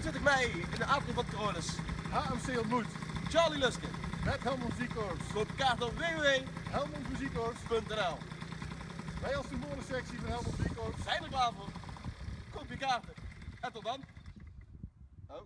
21 mei in de avond van Coronis. HMC ontmoet. Charlie Luske, Met Helmond Muziekkorps. Koop kaart op www.helmondmuziekkorps.nl Wij als de sectie van Helmond Muziekkorps zijn er klaar voor. Koop je kaarten. En tot dan. Oh.